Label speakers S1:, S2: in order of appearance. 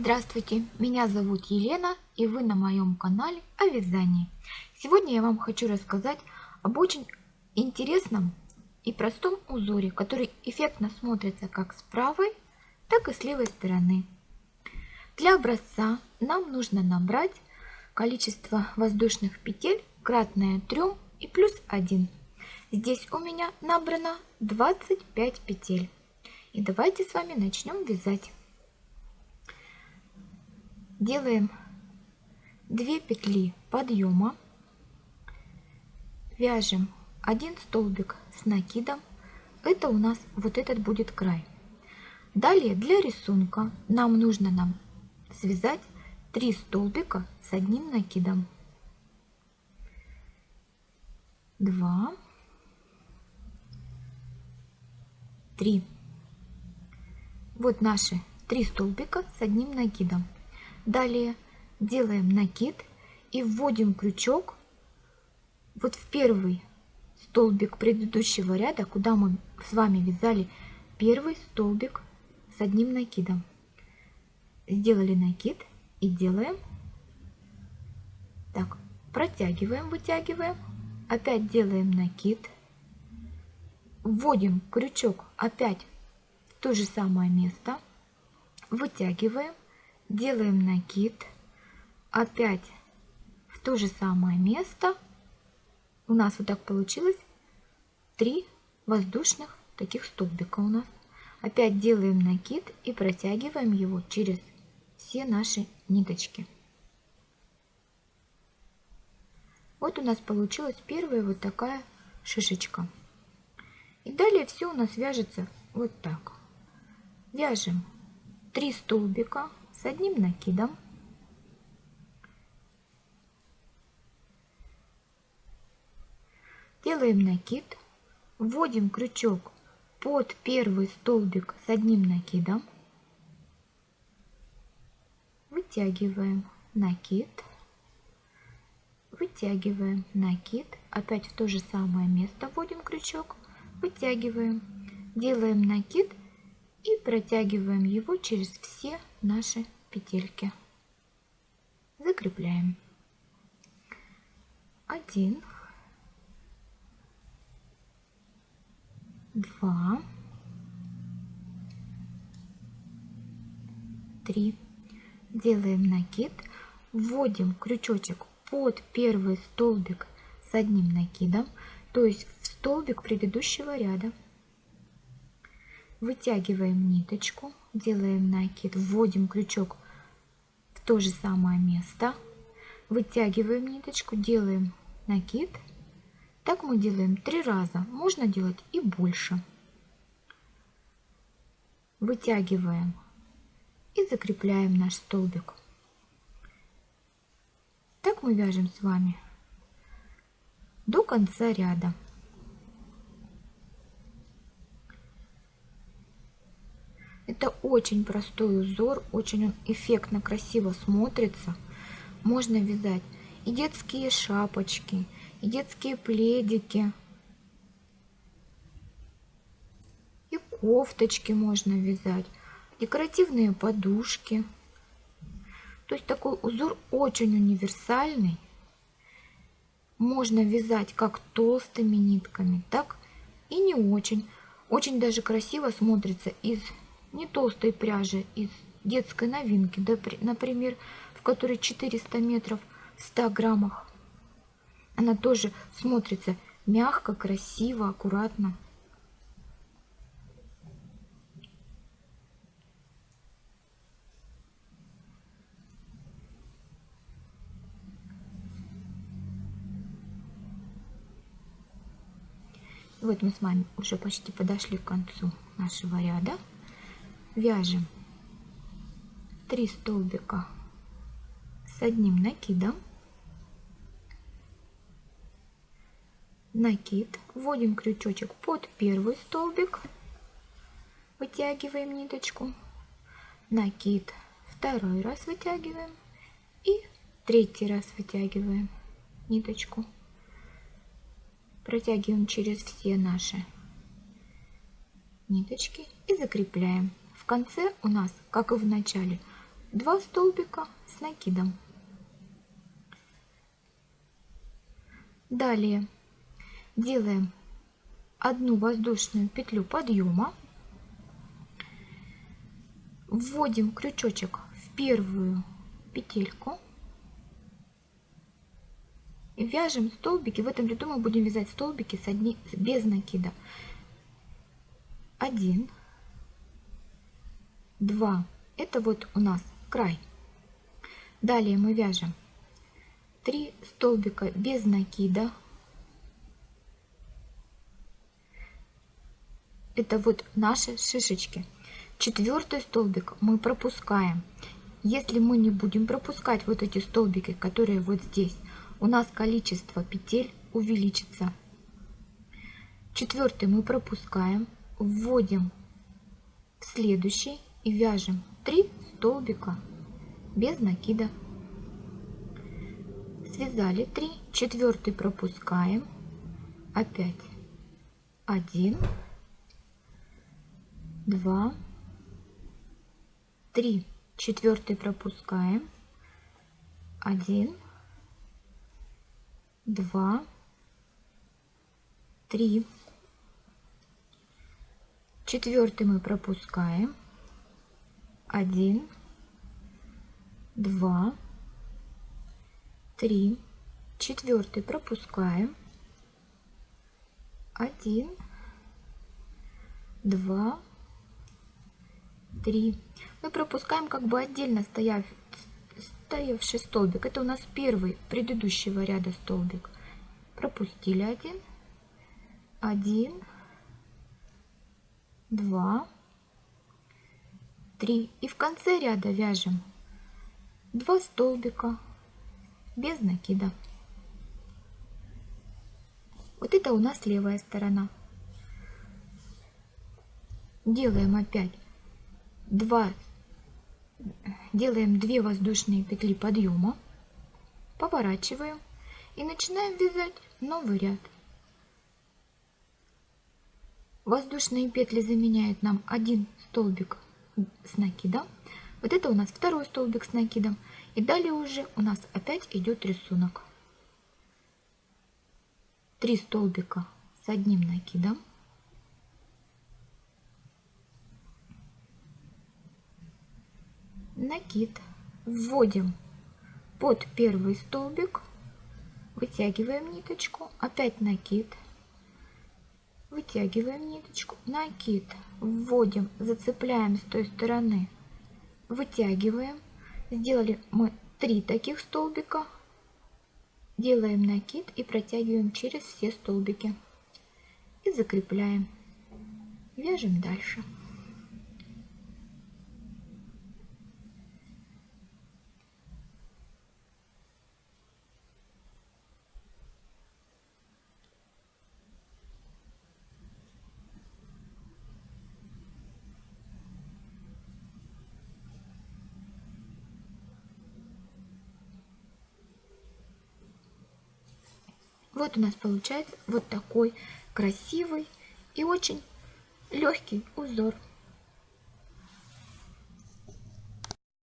S1: Здравствуйте, меня зовут Елена и вы на моем канале о вязании. Сегодня я вам хочу рассказать об очень интересном и простом узоре, который эффектно смотрится как с правой, так и с левой стороны. Для образца нам нужно набрать количество воздушных петель кратное 3 и плюс 1. Здесь у меня набрано 25 петель. И давайте с вами начнем вязать делаем 2 петли подъема, вяжем один столбик с накидом, это у нас вот этот будет край. Далее для рисунка нам нужно нам связать 3 столбика с одним накидом. 2, 3. Вот наши 3 столбика с одним накидом. Далее делаем накид и вводим крючок вот в первый столбик предыдущего ряда, куда мы с вами вязали первый столбик с одним накидом. Сделали накид и делаем так, протягиваем, вытягиваем, опять делаем накид, вводим крючок опять в то же самое место, вытягиваем, делаем накид, опять в то же самое место. У нас вот так получилось три воздушных таких столбика у нас. Опять делаем накид и протягиваем его через все наши ниточки. Вот у нас получилась первая вот такая шишечка. И далее все у нас вяжется вот так. Вяжем 3 столбика с одним накидом. Делаем накид, вводим крючок под первый столбик с одним накидом, вытягиваем накид, вытягиваем накид, опять в то же самое место вводим крючок, вытягиваем, делаем накид и протягиваем его через все наши петельки. Закрепляем. Один, два, три. Делаем накид, вводим крючочек под первый столбик с одним накидом, то есть в столбик предыдущего ряда. Вытягиваем ниточку, делаем накид, вводим крючок в то же самое место, вытягиваем ниточку, делаем накид. Так мы делаем три раза, можно делать и больше. Вытягиваем и закрепляем наш столбик. Так мы вяжем с вами до конца ряда. Это очень простой узор, очень он эффектно, красиво смотрится. Можно вязать и детские шапочки, и детские пледики, и кофточки можно вязать, декоративные подушки. То есть такой узор очень универсальный. Можно вязать как толстыми нитками, так и не очень. Очень даже красиво смотрится из не толстой пряжи из детской новинки, например, в которой 400 метров в 100 граммах. Она тоже смотрится мягко, красиво, аккуратно. Вот мы с вами уже почти подошли к концу нашего ряда вяжем. 3 столбика с одним накидом. Накид. Вводим крючочек под первый столбик. Вытягиваем ниточку. Накид. Второй раз вытягиваем. И третий раз вытягиваем ниточку. Протягиваем через все наши ниточки и закрепляем конце у нас, как и в начале, 2 столбика с накидом. Далее делаем одну воздушную петлю подъема, вводим крючочек в первую петельку вяжем столбики. В этом ряду мы будем вязать столбики с одни, без накида. Один, два. Это вот у нас край. Далее мы вяжем 3 столбика без накида. Это вот наши шишечки. Четвертый столбик мы пропускаем. Если мы не будем пропускать вот эти столбики, которые вот здесь, у нас количество петель увеличится. Четвертый мы пропускаем, вводим в следующий и вяжем 3 столбика без накида. Связали 3, четвертый пропускаем, опять 1, 2, 3, четвертый пропускаем, 1, 2, 3. Четвертый мы пропускаем. Один, два, три. Четвертый пропускаем. Один, два, три. Мы пропускаем как бы отдельно стояв, стоявший столбик. Это у нас первый предыдущего ряда столбик. Пропустили один, один, два, три. И в конце ряда вяжем два столбика без накида. Вот это у нас левая сторона. Делаем опять 2 делаем 2 воздушные петли подъема, поворачиваем и начинаем вязать новый ряд. Воздушные петли заменяют нам один столбик с накидом. Вот это у нас второй столбик с накидом. И далее уже у нас опять идет рисунок. Три столбика с одним накидом. накид вводим под первый столбик, вытягиваем ниточку, опять накид, вытягиваем ниточку, накид, вводим, зацепляем с той стороны, вытягиваем. Сделали мы три таких столбика, делаем накид и протягиваем через все столбики и закрепляем. Вяжем дальше. Вот у нас получается вот такой красивый и очень легкий узор.